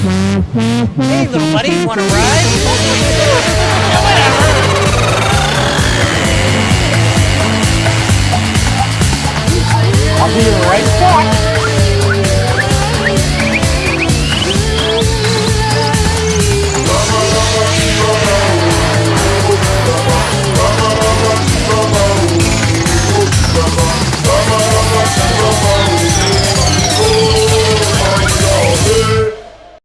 Hey, little buddy, wanna ride?